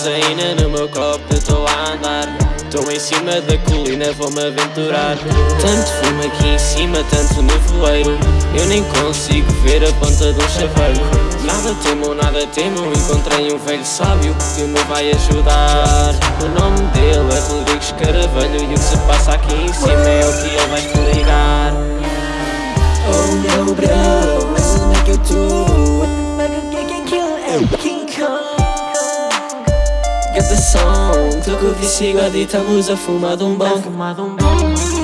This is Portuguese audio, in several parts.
Tosaína no meu copo, eu tô a andar. Tô em cima da colina, vou-me aventurar. Tanto fumo aqui em cima, tanto nevoeiro Eu nem consigo ver a ponta um chaveiro. Nada temo, nada temo Encontrei um velho sábio que me vai ajudar. O nome dele é Rodrigues Caravelho E o que se passa aqui em cima é o que ele vai explicar Song, tô com o visigode e fumar de um bom.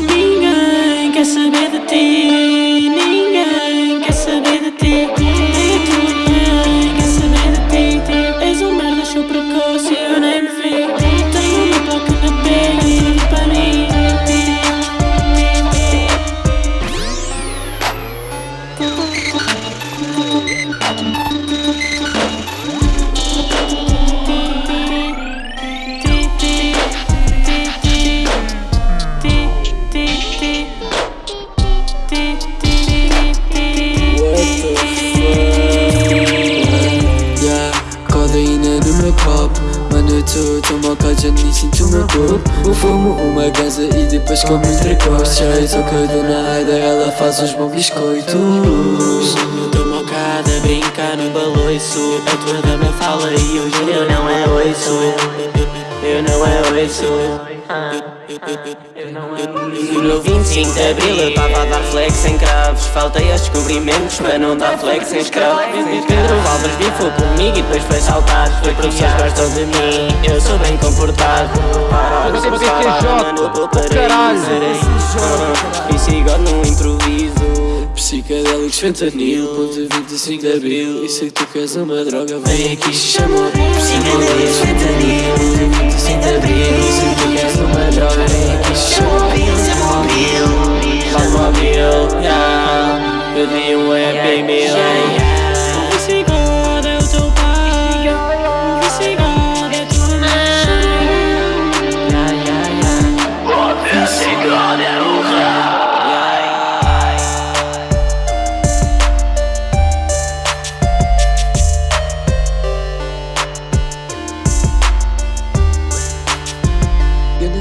Ninguém quer saber de ti Eu tô tão bocado, nem sinto o meu corpo Fumo uma gaza e depois como entrecosto Já eu tô com a dona Aida, ela faz os bons biscoitos Eu tô mocada a brincar no baloiço A tua dama fala e hoje eu não é oiço Eu não é oiço e no 25 de Abril eu tava a dar flex sem cravos. Faltei aos descobrimentos para não dar flex sem escravos. Pedro Valves bifou comigo e depois foi saltar. Foi professores gostam de mim, eu sou bem comportado. Para vê que para caralho. E sigo no improviso Psicadélicos, fentanil, ponto 25 de Abril. E sei que tu queres uma droga, vem aqui, chama Psicadélicos, fentanil, ponto 25 de Abril. E sei que tu queres uma droga, vem aqui,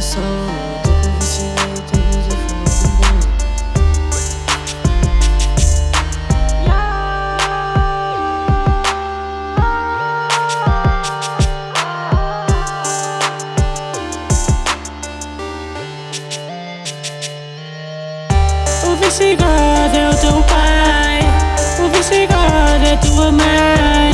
O visigode é o teu pai. O visigode é tua mãe